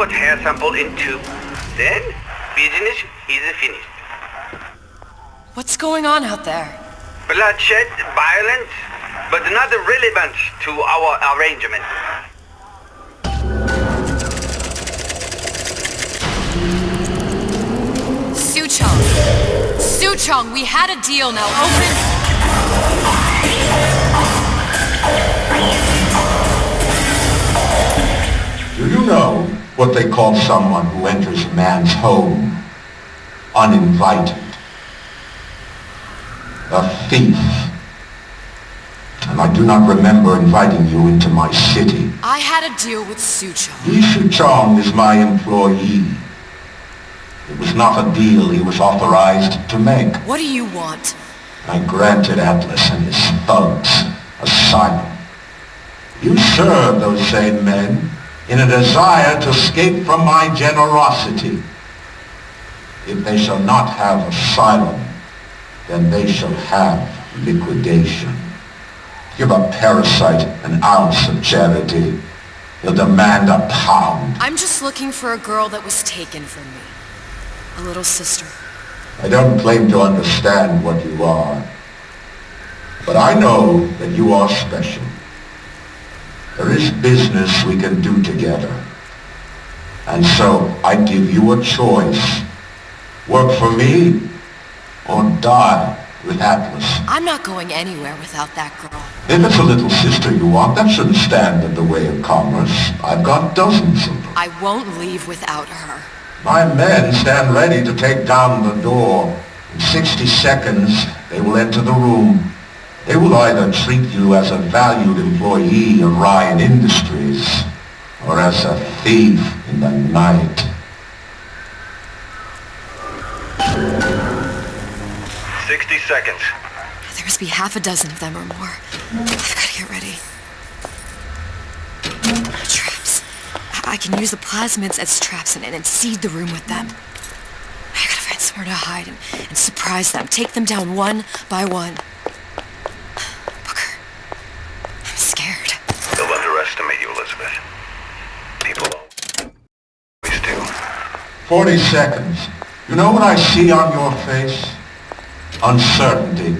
put hair sample in tube. Then, business is finished. What's going on out there? Bloodshed, violence, but not relevant to our arrangement. Suchong! Suchong, we had a deal, now open... what they call someone who enters a man's home uninvited? A thief. And I do not remember inviting you into my city. I had a deal with Suchong. Li Suchong is my employee. It was not a deal he was authorized to make. What do you want? I granted Atlas and his thugs asylum. You serve those same men in a desire to escape from my generosity. If they shall not have asylum, then they shall have liquidation. Give a parasite an ounce of charity. He'll demand a pound. I'm just looking for a girl that was taken from me. A little sister. I don't claim to understand what you are. But I know that you are special. There is business we can do together. And so I give you a choice. Work for me or die with Atlas. I'm not going anywhere without that girl. If it's a little sister you want, that shouldn't stand in the way of commerce. I've got dozens of them. I won't leave without her. My men stand ready to take down the door. In 60 seconds, they will enter the room. They will either treat you as a valued employee of Ryan Industries, or as a thief in the night. 60 seconds. There must be half a dozen of them or more. I've got to get ready. Traps. I I can use the plasmids as traps and, and seed the room with them. I gotta find somewhere to hide and, and surprise them. Take them down one by one. Booker. I'm scared. Don't underestimate you, Elizabeth. People always do. 40 seconds. You know what I see on your face? Uncertainty.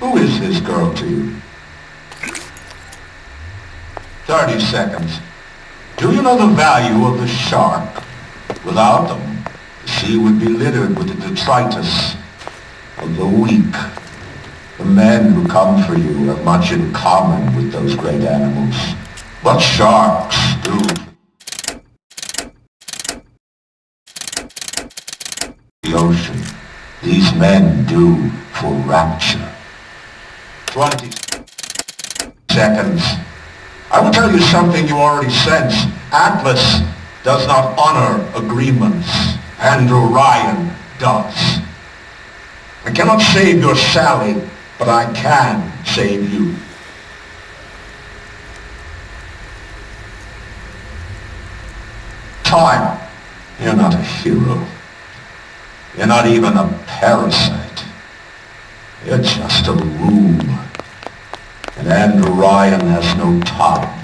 Who is this girl to you? 30 seconds. Do you know the value of the shark? Without them, the sea would be littered with the detritus of the weak. The men who come for you have much in common with those great animals. But sharks ocean. These men do for rapture. 20 seconds. I will tell you something you already sense. Atlas does not honor agreements. Andrew Ryan does. I cannot save your Sally, but I can save you. Time. You're not a hero. You're not even a parasite. You're just a room. And Andrew Ryan has no time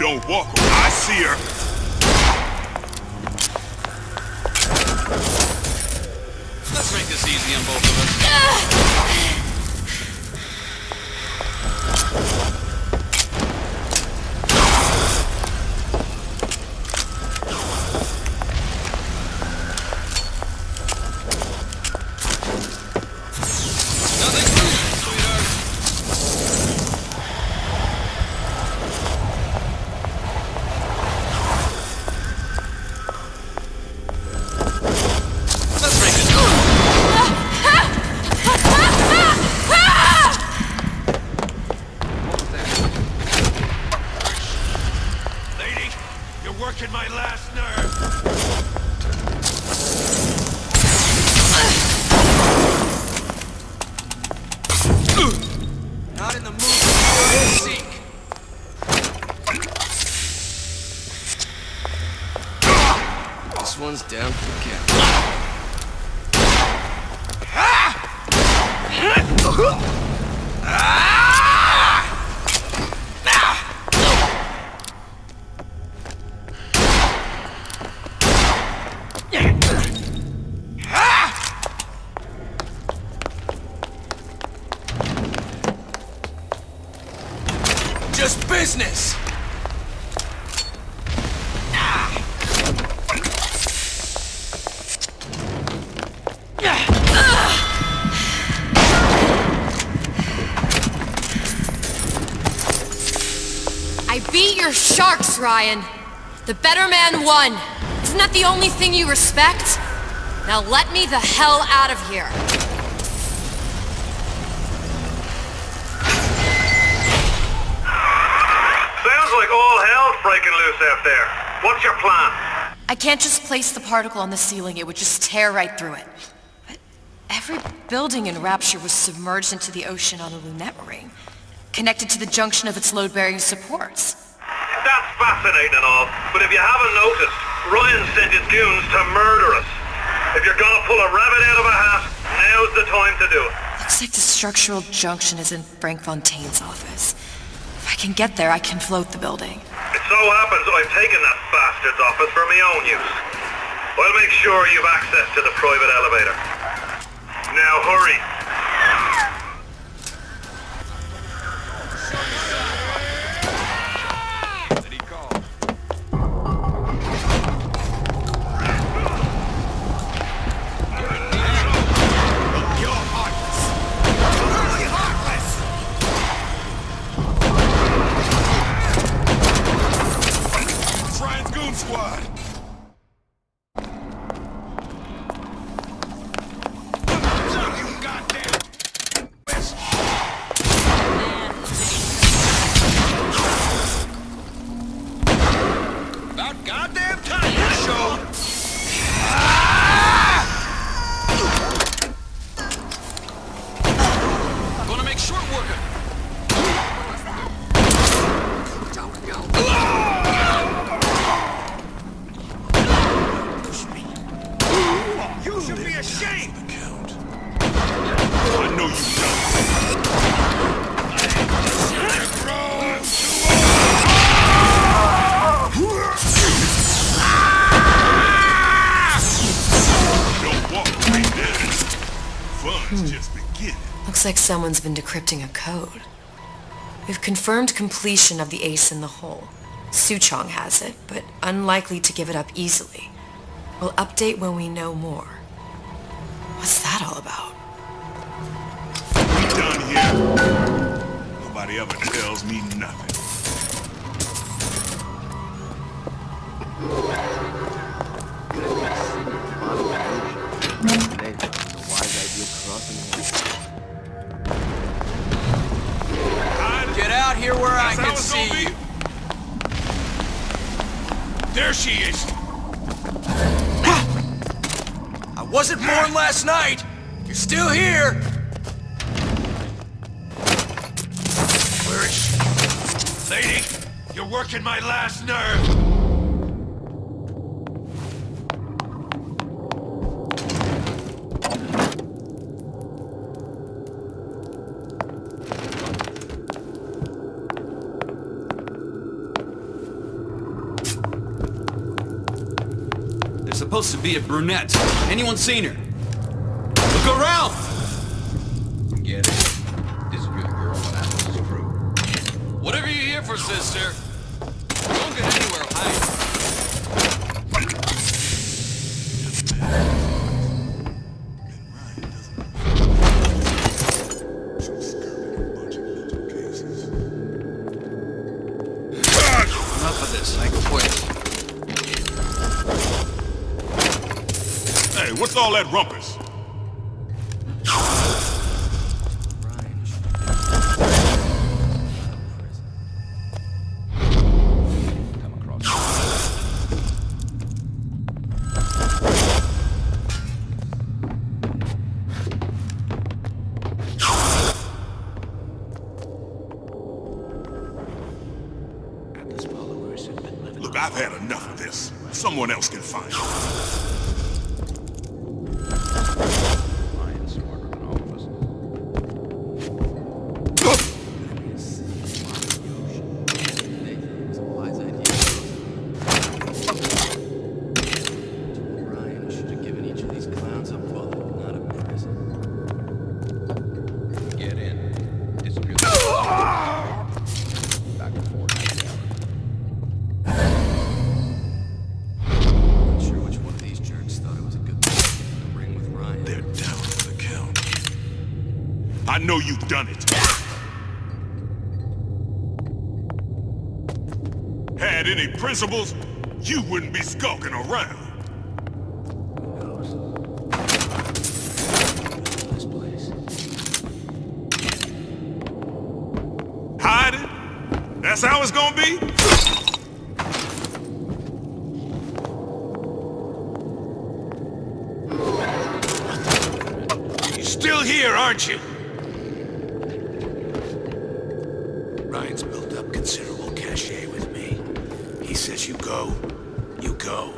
Don't walk her. I see her. Let's make this easy on both of us. Ah! One's down for the count. Your sharks, Ryan. The better man won. Isn't that the only thing you respect? Now let me the hell out of here. Sounds like all hell's breaking loose out there. What's your plan? I can't just place the particle on the ceiling, it would just tear right through it. But every building in Rapture was submerged into the ocean on a lunette ring, connected to the junction of its load-bearing supports. That's fascinating and all, but if you haven't noticed, Ryan sent his goons to murder us. If you're gonna pull a rabbit out of a hat, now's the time to do it. Looks like the structural junction is in Frank Fontaine's office. If I can get there, I can float the building. It so happens I've taken that bastard's office for my own use. I'll make sure you've access to the private elevator. Now hurry. You should be ashamed. I know you don't. Don't walk away now. Fun's just beginning. Looks like someone's been decrypting a code. We've confirmed completion of the ace in the hole. Suchong has it, but unlikely to give it up easily. We'll update when we know more. What's that all about? We done here. Nobody ever tells me nothing. Still here! Where is she? Lady, you're working my last nerve! supposed to be a brunette. Anyone seen her? Get it. This good girl and Atlas's crew. Whatever you're here for, sister. Don't get anywhere hiding. Enough of this. I quit. Hey, what's all that rumpus? Someone else can find. Know you've done it. Had any principles, you wouldn't be skulking around. Place. Hiding? That's how it's gonna be? Still here, aren't you? Ryan's built up considerable cachet with me. He says you go, you go.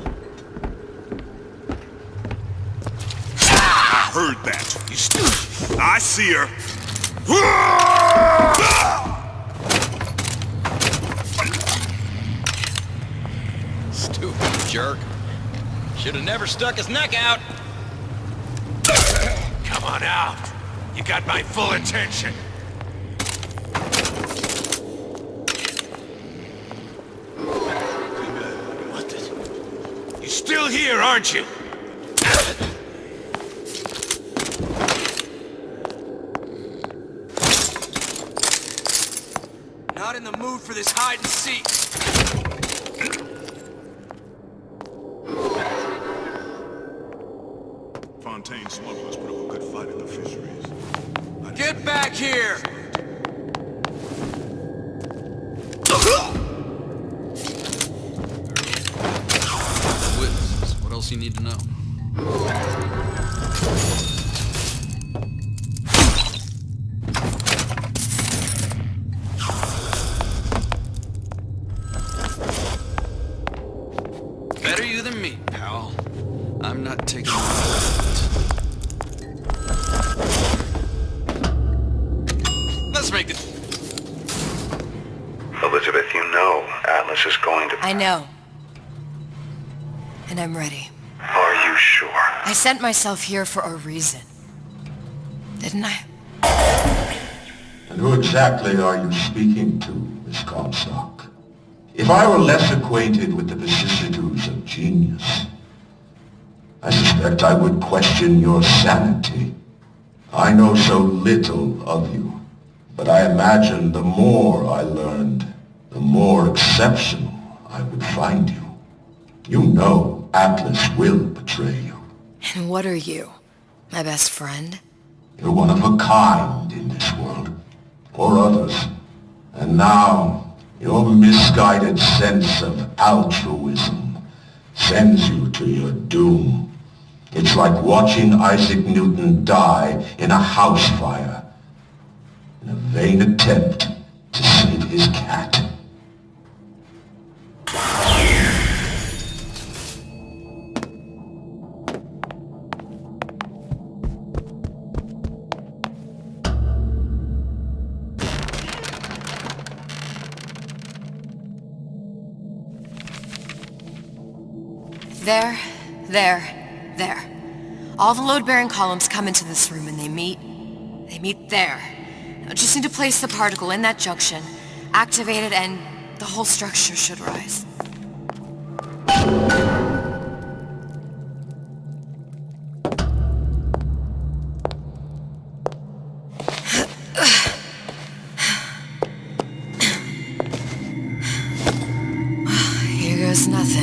I heard that. You still... I see her. Stupid jerk. Should have never stuck his neck out. Come on out. You got my full attention. What the... You're still here, aren't you? Not in the mood for this hide and seek. Fontaine smugglers put up a good fight in the fisheries. Get back here! Witnesses. What else you need to know? Are you sure? I sent myself here for a reason. Didn't I? And who exactly are you speaking to, Miss Comstock? If I were less acquainted with the vicissitudes of genius, I suspect I would question your sanity. I know so little of you, but I imagine the more I learned, the more exceptional I would find you. You know Atlas will betray you. And what are you? My best friend? You're one of a kind in this world, or others. And now, your misguided sense of altruism sends you to your doom. It's like watching Isaac Newton die in a house fire in a vain attempt to save his cat. There, There. There. All the load-bearing columns come into this room and they meet... They meet there. I just need to place the particle in that junction, activate it, and the whole structure should rise. Here goes nothing.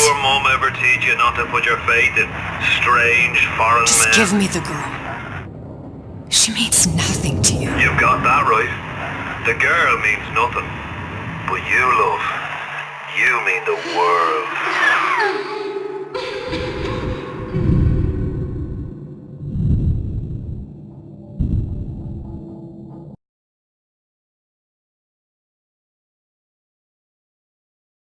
Did your mom ever teach you not to put your faith in strange foreign Just men? give me the girl. She means nothing to you. You've got that right. The girl means nothing. But you, love, you mean the world.